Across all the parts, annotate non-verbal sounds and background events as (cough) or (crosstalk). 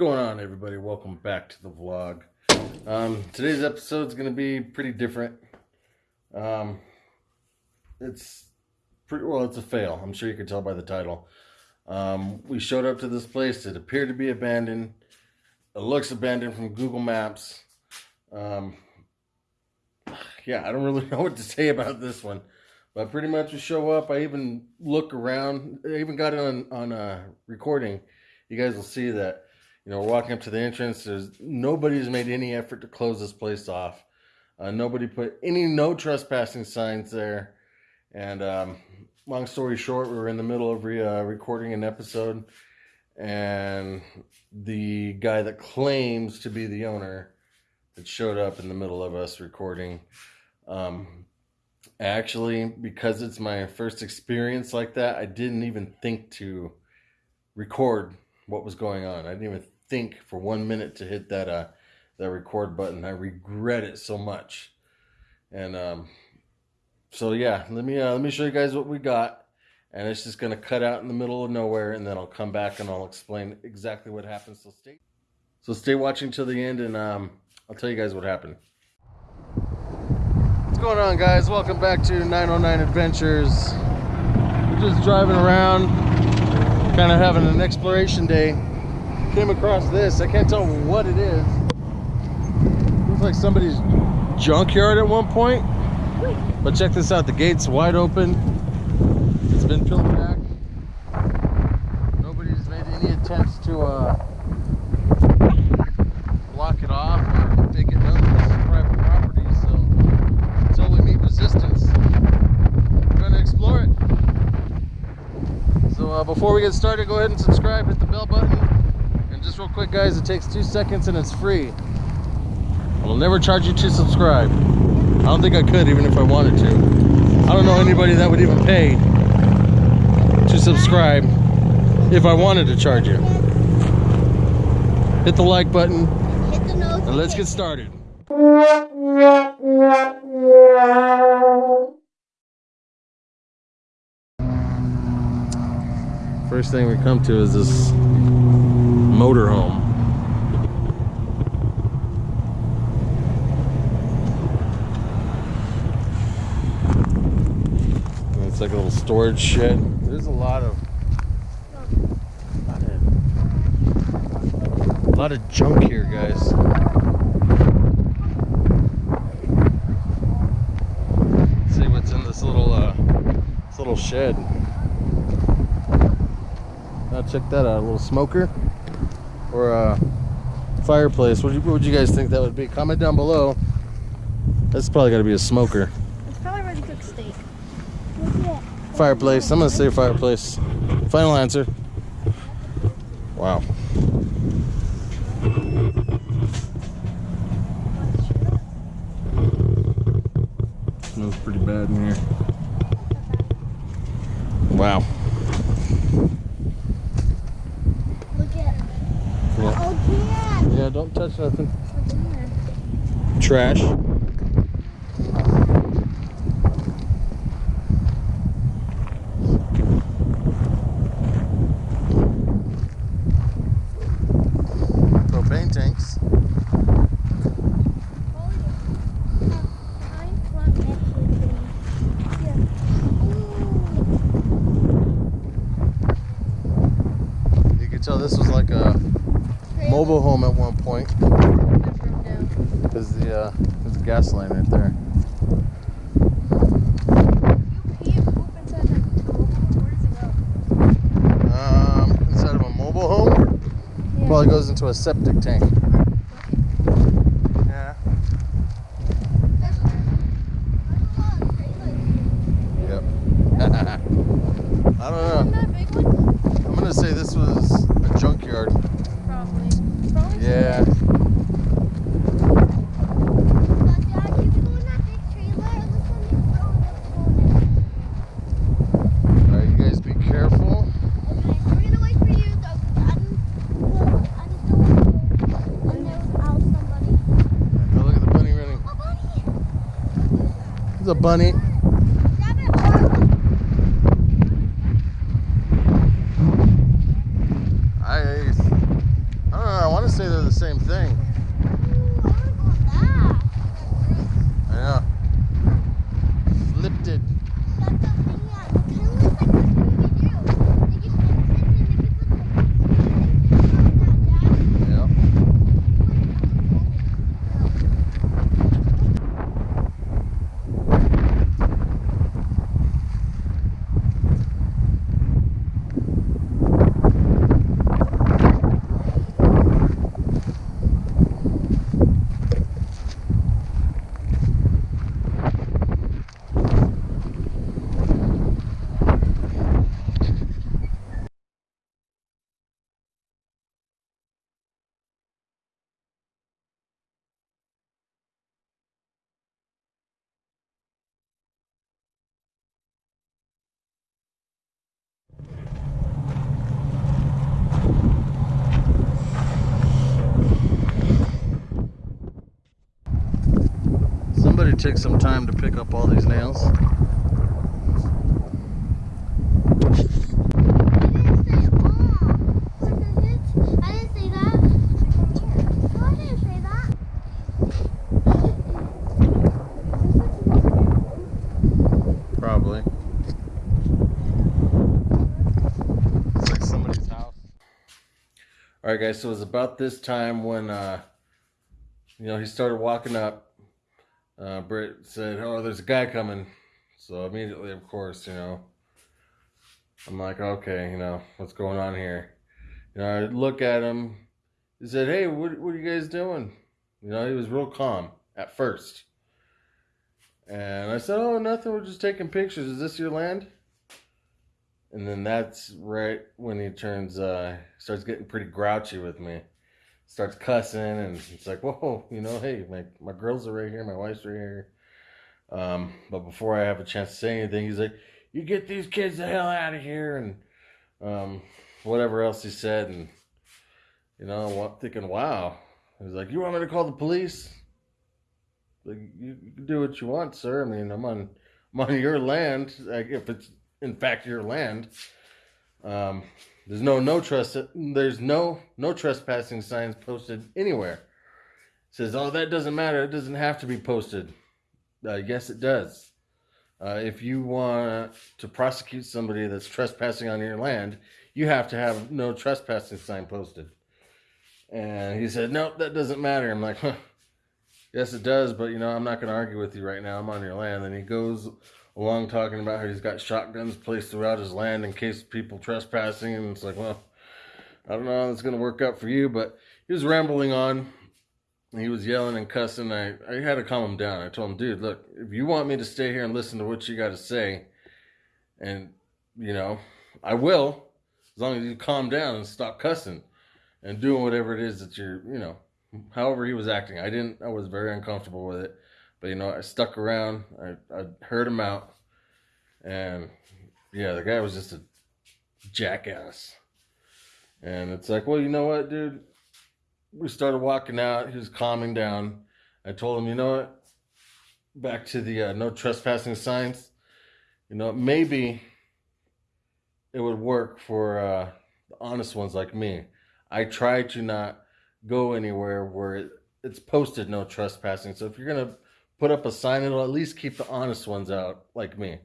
going on, everybody? Welcome back to the vlog. Um, today's episode is going to be pretty different. Um, it's pretty well. It's a fail. I'm sure you can tell by the title. Um, we showed up to this place. It appeared to be abandoned. It looks abandoned from Google Maps. Um, yeah, I don't really (laughs) know what to say about this one. But pretty much we show up. I even look around. I even got it on on uh, recording. You guys will see that. You know, we're walking up to the entrance. There's nobody's made any effort to close this place off. Uh, nobody put any no trespassing signs there. And um, long story short, we were in the middle of re, uh, recording an episode, and the guy that claims to be the owner that showed up in the middle of us recording. Um, actually, because it's my first experience like that, I didn't even think to record what was going on. I didn't even think for one minute to hit that uh that record button. I regret it so much. And um so yeah, let me uh, let me show you guys what we got. And it's just gonna cut out in the middle of nowhere and then I'll come back and I'll explain exactly what happened. So stay so stay watching till the end and um I'll tell you guys what happened. What's going on guys? Welcome back to 909 Adventures. We're just driving around, kind of having an exploration day. Came across this, I can't tell what it is. Looks like somebody's junkyard at one point. But check this out, the gate's wide open. It's been peeled back. Nobody's made any attempts to uh, block it off or make it known this is private property. So until we meet resistance, we're gonna explore it. So uh, before we get started, go ahead and subscribe, hit the bell button. Just real quick guys, it takes two seconds and it's free. I'll never charge you to subscribe. I don't think I could even if I wanted to. I don't know anybody that would even pay to subscribe if I wanted to charge you. Hit the like button the and let's get started. First thing we come to is this motorhome. It's like a little storage shed. There's a lot of a lot of junk here, guys. Let's see what's in this little uh, this little shed. Now check that out, a little smoker or a fireplace. What, would you guys think that would be? Comment down below. That's probably got to be a smoker. It's probably ready to cook steak. Fireplace. I'm gonna say fireplace. Final answer. Wow. Smells pretty bad in here. Wow. Look at it. Yeah, Oh, Dad. yeah don't touch nothing. What's in there? Trash. Propane tanks. Yeah. Behind front actually. Yeah. You could tell this was like a Ooh. Mobile home at one point. That broke down. There's the uh, there's a gas line right there. You can't poop inside that mobile. Where does it go? Um, inside of a mobile home, Yeah. probably goes into a septic tank. Yeah. Yep. I don't know. that big one? I'm gonna say this was a junkyard. Probably. Probably. Yeah. Alright, you guys be careful. Oh, look at the bunny running. There's a bunny. I, I don't know. I want to say they're the same thing. Ooh, I wanna go on that. I know. Flipped it. That's a thing, yeah. It kinda looks like a Scooby-Doo. Like, it flips it, and if it looks like Scooby-Doo, Yep. Somebody took some time to pick up all these nails. Probably. It's like somebody's house. All right, guys. So it was about this time when, uh, you know, he started walking up. Uh, Britt said, "Oh, there's a guy coming." So immediately, of course, you know, I'm like, "Okay, you know, what's going on here?" You know, I look at him. He said, "Hey, what what are you guys doing?" You know, he was real calm at first. And I said, "Oh, nothing. We're just taking pictures. Is this your land?" And then that's right when he turns, uh, starts getting pretty grouchy with me, starts cussing, and it's like, "Whoa, you know, hey, my my girls are right here, my wife's right here." Um, but before I have a chance to say anything, he's like, "You get these kids the hell out of here," and um, whatever else he said, and you know, I'm thinking, "Wow." He's like, "You want me to call the police?" Like you, can do what you want, sir. I mean, I'm on I'm on your land. Like if it's in fact your land, um, there's no no trust. There's no no trespassing signs posted anywhere. says, oh, that doesn't matter. It doesn't have to be posted. Uh, yes, it does. Uh, if you want to prosecute somebody that's trespassing on your land, you have to have no trespassing sign posted. And he said, nope, that doesn't matter. I'm like, huh. Yes, it does, but you know, I'm not going to argue with you right now. I'm on your land. And he goes along talking about how he's got shotguns placed throughout his land in case people trespassing. And it's like, well, I don't know how it's going to work out for you, but he was rambling on. He was yelling and cussing. I, I had to calm him down. I told him, dude, look, if you want me to stay here and listen to what you got to say, and, you know, I will, as long as you calm down and stop cussing and doing whatever it is that you're, you know, however he was acting. I didn't, I was very uncomfortable with it. But, you know, I stuck around. I, I heard him out. And, yeah, the guy was just a jackass. And it's like, well, you know what, dude? We started walking out. He was calming down. I told him, you know what? Back to the uh, no trespassing signs. You know, maybe it would work for uh, the honest ones like me. I try to not go anywhere where it, it's posted no trespassing. So if you're gonna put up a sign, it'll at least keep the honest ones out, like me.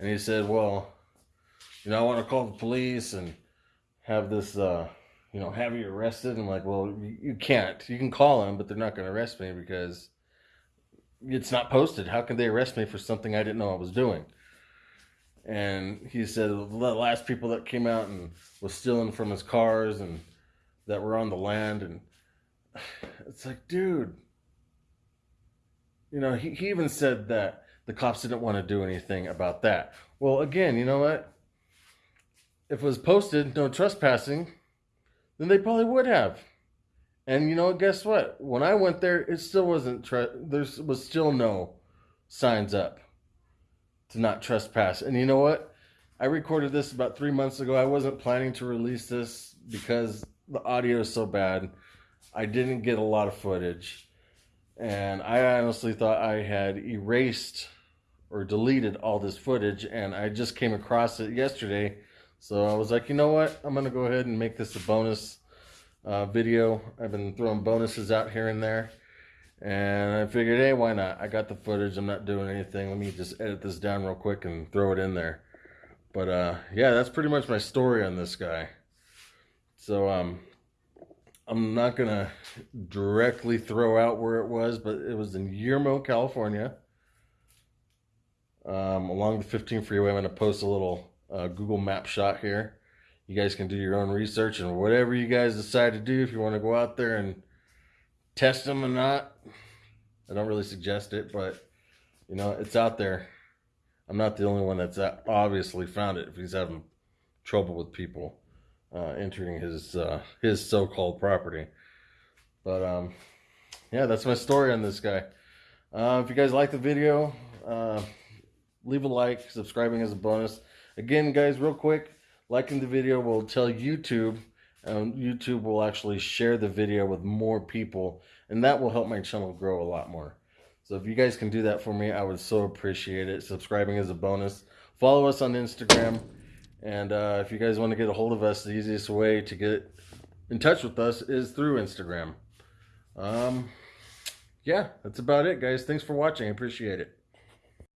And he said, well, you know, I want to call the police and have this, uh, you know, have you arrested. I'm like, well, you you can't. You can call them, but they're not going to arrest me because it's not posted. How can they arrest me for something I didn't know I was doing? And he said the last people that came out and was stealing from his cars and that were on the land. And (sighs) it's like, dude, you know, he, he even said that the cops didn't want to do anything about that. Well, again, you know what? If it was posted no trespassing, then they probably would have. And you know, guess what? When I went there, it still wasn't. Tre- there was still no signs up to not trespass. And you know what? I recorded this about three months ago. I wasn't planning to release this because the audio is so bad. I didn't get a lot of footage. And I honestly thought I had erased or deleted all this footage. And I just came across it yesterday. So I was like, you know what? I'm going to go ahead and make this a bonus uh, video. I've been throwing bonuses out here and there. And I figured, hey, why not? I got the footage. I'm not doing anything. Let me just edit this down real quick and throw it in there. But uh, yeah, that's pretty much my story on this guy. So um, I'm not gonna directly throw out where it was, but it was in Yermo, California, um, along the 15 freeway. I'm gonna post a little uh, Google Map shot here. You guys can do your own research and whatever you guys decide to do. If you want to go out there and test them or not, I don't really suggest it, but you know it's out there. I'm not the only one that's uh, obviously found it. If he's having trouble with people uh, entering his uh, his so-called property, but um, yeah, that's my story on this guy. Uh, if you guys like the video, uh, leave a like. Subscribing is a bonus. Again, guys, real quick, liking the video will tell YouTube. Um, YouTube will actually share the video with more people, and that will help my channel grow a lot more. So if you guys can do that for me, I would so appreciate it. Subscribing is a bonus. Follow us on Instagram. And uh, if you guys want to get a hold of us, the easiest way to get in touch with us is through Instagram. Um, yeah, that's about it, guys. Thanks for watching. I appreciate it.